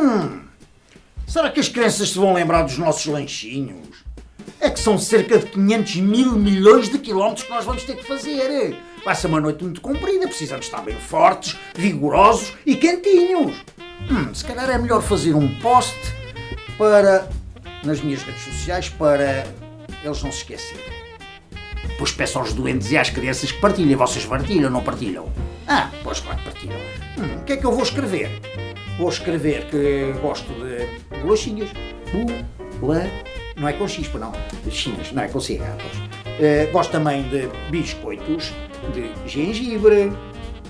Hum, será que as crianças se vão lembrar dos nossos lanchinhos? É que são cerca de 500 mil milhões de quilómetros que nós vamos ter que fazer. Vai ser uma noite muito comprida, precisamos estar bem fortes, vigorosos e quentinhos. Hum, se calhar é melhor fazer um post para nas minhas redes sociais para eles não se esquecerem. Pois peço aos doentes e às crianças que partilhem. Vocês partilham, não partilham? Ah, pois claro que partilham. Hum, o que é que eu vou escrever? Vou escrever que gosto de bolachinhas. Bula. Não é com chispa, não. De chinhas, não é com cigarros. Uh, gosto também de biscoitos, de gengibre.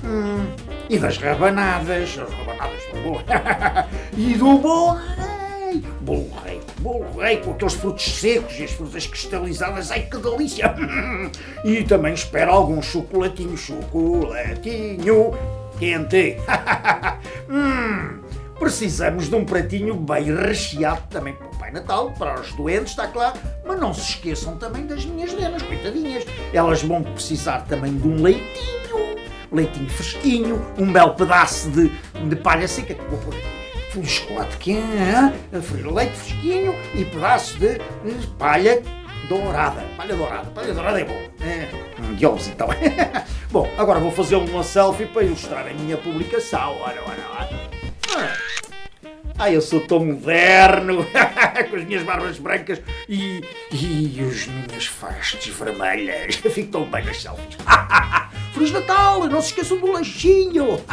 Hum, e das rabanadas. As rabanadas são boas. e do bolo rei. Bolo rei. Bolo rei com aqueles frutos secos e as frutas cristalizadas. Ai, que delícia! e também espero algum chocolatinho. Chocolatinho quente. hum, precisamos de um pratinho bem recheado também para o Pai Natal, para os doentes, está claro. Mas não se esqueçam também das minhas nenas, coitadinhas. Elas vão precisar também de um leitinho. Leitinho fresquinho, um belo pedaço de, de palha seca que vou pôr aqui um chocolate quente, leite fresquinho e pedaço de, de palha dourada. Palha dourada, palha dourada é bom. É, de ovos então. bom, agora vou fazer uma selfie para ilustrar a minha publicação. Ora, ora, ora. Ah, eu sou tão moderno, com as minhas barbas brancas e, e as minhas fastes vermelhas. Fico tão bem nas selfies. Feliz Natal! Não se esqueçam do lanchinho!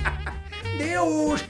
Deus!